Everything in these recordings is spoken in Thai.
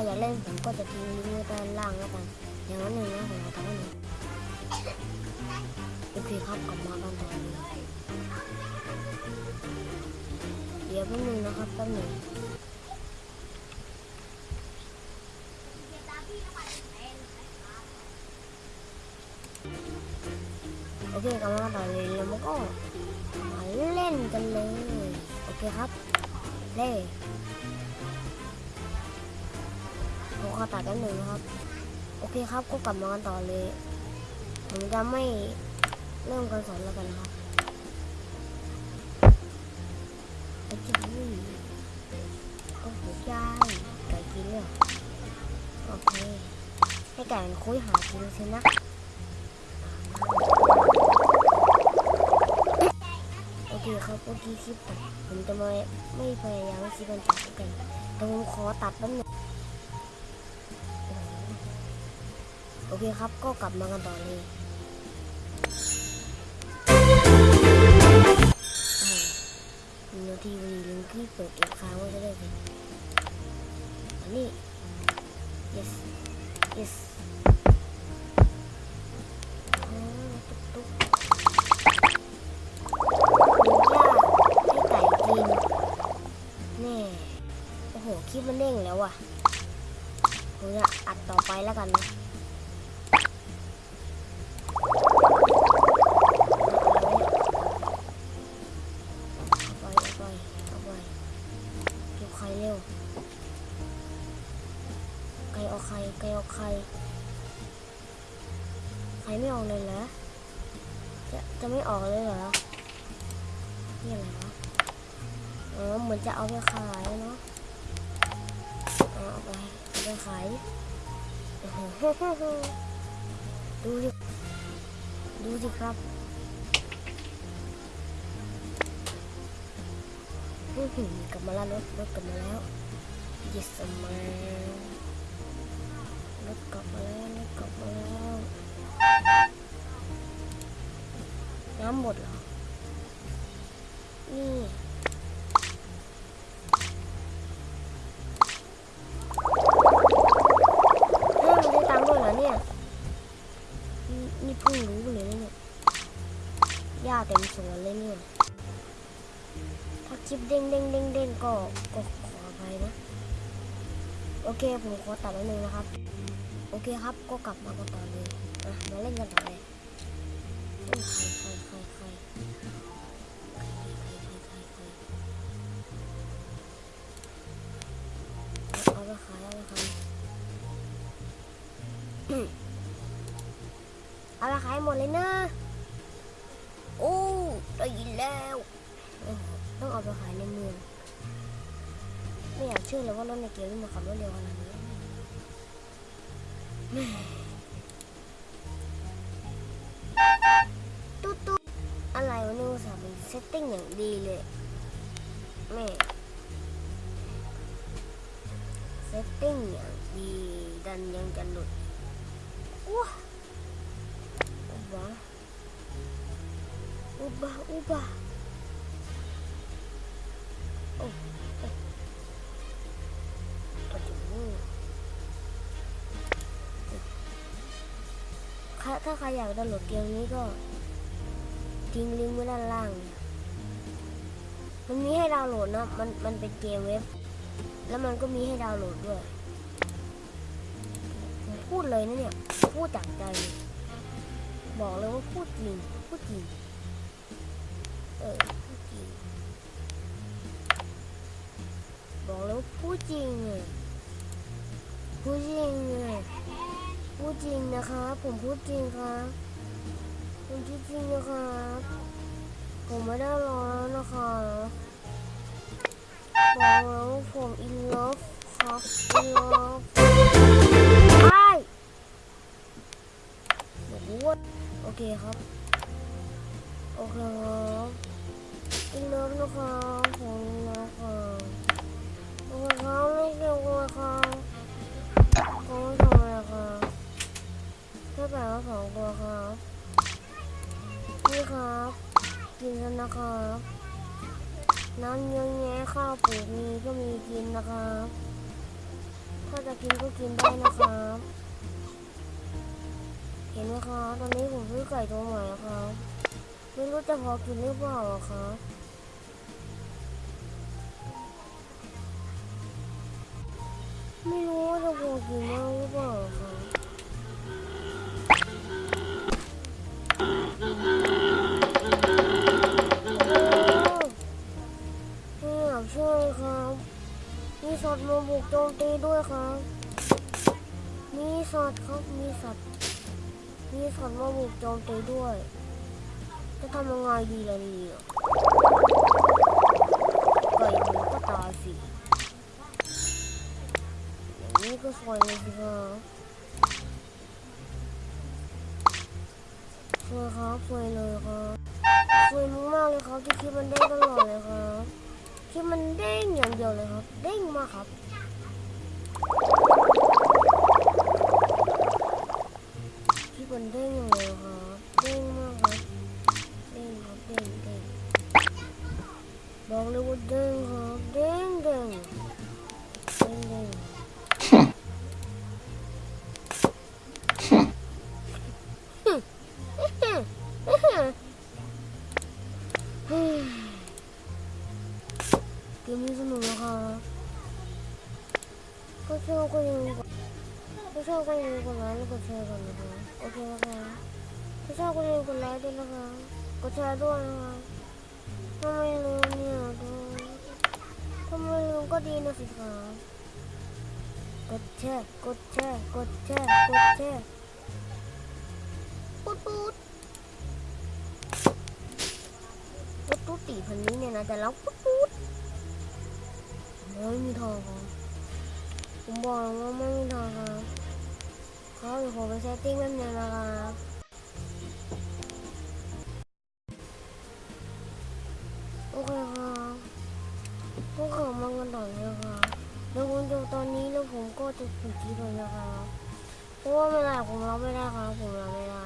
รอยากเล่นผมก็จะทิ้งลิงก์ไว้ด้านล่างแล้วกัน อย่างนั้นหนึ่งนะผมเอาทำให้หนึ่งโอเคครับกลับมากันต่อเลยเดี๋ยวแป๊บนึงนะครับแป๊บนึงโอเคกลับมากันต่อเลยแล้วมันก็มาเล่นกันเลย โอเคครับเล่ ขอตัดกันหนึ่งนะครับ โอเคครับก็กลับมากันต่อเลย ผมจะไม่เริ่มการสอนแล้วกันนะครับไอ้จุ๊ยก็หัวใจไก่กินเลยเหรอโอเค ให้ไก่มันคุยหากินสินะโอเคครับเมื่อกี้คลิปตัดผมจะไม่ไม่พยายามคลิปมันตัดกันแต่ผมขอตัดแป๊บนึง โอเคครับ ก็กลับมากันต่อเลยอ่าหนึ่งนาทีวีลิงที่เปิดเก็บค้างไว้ก็ได้สิอันนี้ yes yes อ๋อตุ๊กตุ๊กหมูย่างให้ไก่กินแน่โอ้โหคลิปมันเด้งแล้วอะผมจะอัดต่อไปแล้วกันนะ จะไม่ออกเลยเหรอนี่อะไรวะอ๋อเหมือนจะเอาไปขายเนาะเอาไปเอาไปขายดูดิดูสิครับอื้อหือกลับมาแล้วรถรถกลับมาแล้ว yes man รถกลับมาแล้วรถกลับมาแล้ว น้ำหมดเหรอ นี่เฮ้ยมันได้ตังค์ด้วยเหรอเนี่ย นี่เพิ่งรู้เลยนะเนี่ยหญ้าเต็มสวนเลยเนี่ย ถ้าคลิปเด้งเด้งเด้งเด้งก็ก็ขออภัยนะ โอเคผมขอตัดแล้วนึงนะครับ โอเคครับก็กลับมากันต่อเลยอะมาเล่นกันต่อเลย เอาไปขายเอาไปขายเอาไปขายหมดเลยนะโอ้ได้ยินแล้ว ต้องเอาไปขายในเมืองไม่อยากเชื่อเลยว่ารถในเกมนี่มันขับรถเร็วขนาดนี้ อุบะอุบะอุบะโอ้โอ้โอ้โหถ้าถ้าใครอยากดาวน์โหลดเกมนี้ก็ทิ้งลิงก์ไว้ด้านล่าง มันมีให้ดาวน์โหลดนะมันมันเป็นเกมเว็บ แล้วมันก็มีให้ดาวน์โหลดด้วยผมพูดเลยนะเนี่ย พูดจากใจ บอกเลยว่าพูดจริง พูดจริง เออ พูดจริง บอกเลยว่าพูดจริงเลยพูดจริงเลยพูดจริงนะครับ ผมพูดจริงครับผมพูดจริงนะครับ ผมไม่ได้รอแล้วนะครับอกแล้วผม in love ครับ in love ไอ้บอกว่าโอเคครับ โอเคครับ in love นะครับผม in love ครับโอเคครับไม่เกี่ยวกับครับผมไม่ทำอะไรครับแค่แบบว่าสองตัวครับนี่ครับ กินกันนะครับน้ำเยอะแยะข้าวปลูกมีก็มีกินนะครับ ถ้าจะกินก็กินได้นะครับ เห็นไหมครับตอนนี้ผมซื้อไก่ตัวใหม่แล้วครับ ไม่รู้จะพอกินหรือเปล่าอะครับไม่รู้ว่าจะพอกินได้หรือเปล่าครับ สัตว์มาบุกโจมตีด้วยครับ มีสัตว์ครับ มีสัตว์ มีสัตว์มาบุกโจมตีด้วย จะทำยังไงดีล่ะนี่ยไก่ก็ตายสิอย่างนี้ก็สวยเลยสิครับสวยครับสวยเลยครับสวยมากๆเลยครับที่คลิปมันเด้งตลอดเลยครับ อย่างเดียวเลยครับ เด้งมาครับ ที่มันเด้งอย่าง ก็ชอบก็อยังกดไลค์แล้วกดแชร์กันนะคะโอเคนะคะถ้าชอบก็อยังกดไลค์ด้วยนะคะกดแชร์ด้วยนะคะถ้าไม่รู้เนี่ยก็ถ้าไม่รู้ก็ดีนะสิคะกดแชร์กดแชร์กดแชร์กดแชร์ปุ๊ดปุ๊ดปุ๊ดปุ๊ดตีพันนี้เนี่ยนะแต่เราปุ๊ดปุ๊ดไม่มีทางครับผมบอกแล้วว่าไม่มีทางครับ เขาเดี๋ยวผมไปเซตติ้งแป๊บนึงนะครับโอเคครับพวกเขามากันต่อเลยครับเดี๋ยวผมจตอนนี้แล้วผมก็จะปิดคลิปเลยนะครับเพราะว่าไม่ได้ผมรับไม่ได้ครับผมรับไม่ได้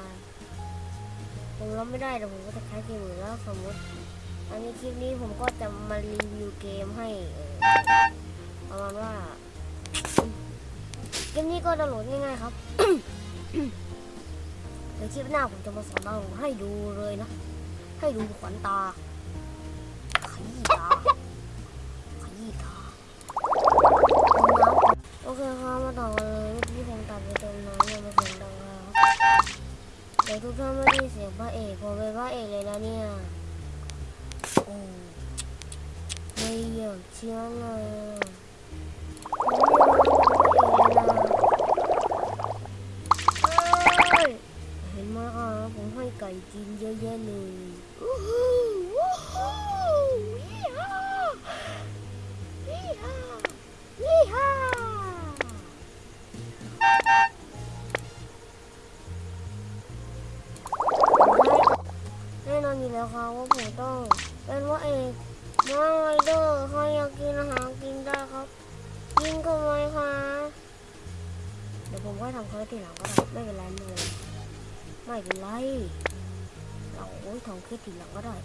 ผมรับไม่ได้แต่ผมก็จะคล้ายเกมอื่นแล้วสมมติอันนี้คลิปนี้ผมก็จะมารีวิวเกมให้ประมาณว่า เกมนี้ก็ดาวน์โหลดง่ายๆครับ เดี๋ยวคลิปหน้าผมจะมาสอนดาวน์โหลดให้ดูเลยนะ ให้ดูขวัญตาขยี้ตาขยี้ตาโอเคครับมาต่อกันเลยเมื่ผมตัดไปตรงนั้นยังไม่เสียงดังครับเดี๋ยวทุกท่านไม่ได้เสียงพระเอกผมเป็นพระเอกเลยนะเนี่ยโอ้ไม่อยากเชื่อเลยนะเอ้ย น่นอนอยู่แล้วครับว่าผมต้องเป็นว่าเอกน้องไรเดอร์ใครอยากกินอาหารกินได้ครับกินก็ไหมคะเดี๋ยวผมก็ทำเขาทีหลังก็ได้ไม่เป็นไรไม่เป็นไรไม่เป็นไรเราโอ้ยทำแค่ทีหลังก็ได้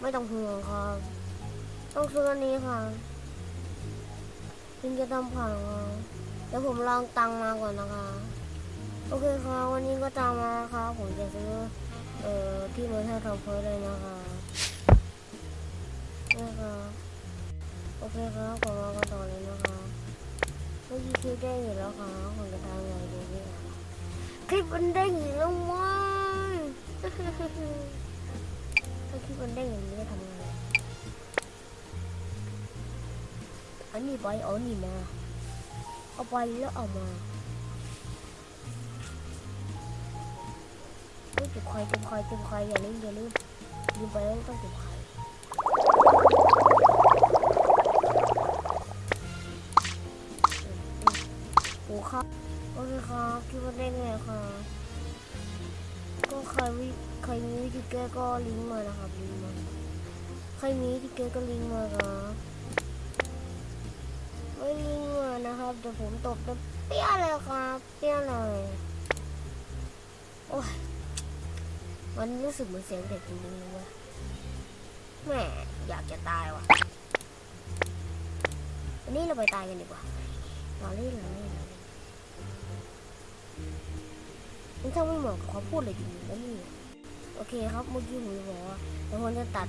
ไม่ต้องห่วงครับต้องซื้ออันนี้ค่ะถึงจะทำผ่านเดี๋ยวผมลองตังค์มาก่อนนะคะ โอเคค่ะวันนี้ก็ตังค์มาแล้วค่ะผมจะซื้อ เอ่อที่มาให้ทำเพิ่มเลยนะคะนะคะโอเคครับผมมากันต่อเลยนะคะเมื่อกี้คลิปได้อยู่แล้วค่ะผมจะทำไงดีเนี่ยคลิปมันได้อยู่แล้วมั้งถ้าคลิปมันได้อย่างนี้จะทำไงอันนี้ไปเอานี่มาเอาไปแล้วเอามา เฮ้ยจุดไข่จุดไข่จุดไข่อย่าลืมอย่าลืมลืมไปแล้วต้องจุดไข่โอ้ครับโอเคครับคิดว่าได้ไงครับก็ใครวิใครมีวิธีแก้ก็ลิงก์มานะครับลิงก์มาใครมีวิธีแก้ก็ลิงก์มาครับไม่ลิงก์มานะครับเดี๋ยวผมตบเปี้ยเลยครับเปี้ยเลยโอ้ย มันรู้สึกเหมือนเสียงเด็กจริงๆเลยว้ยแม่อยากจะตายว่ะวันนี้เราไปตายกันดีกว่าหล่อเล่นหล่อเล่นมันช่างไม่เหมาะกับเขาพูดเลยจริงๆนะนี่โอเคครับเมื่อกี้ผมบอกว่าเดี๋ยวผมจะตัด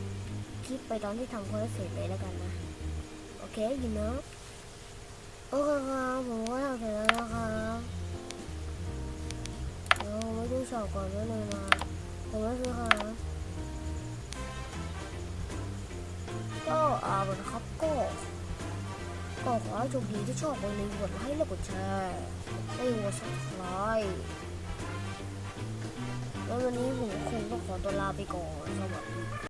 คลิปไปตอนที่ทำคอนเสิร์ตเลยแล้วกันนะโอเคยินเนาะโอเคครับผมก็ทำเสร็จแล้วนะครับเดี๋ยวผมไปดูชอปก่อนด้วยเลยนะ ผมไม่ซื้อครับก็เอาละครับก็ก็ขอให้โชคดีที่ชอบอย่าลืมกดไลค์และกดแชร์และอย่าลืมกครั้ยแล้ววันนี้ผมคงต้องขอตัวลาไปก่อนสวัสดี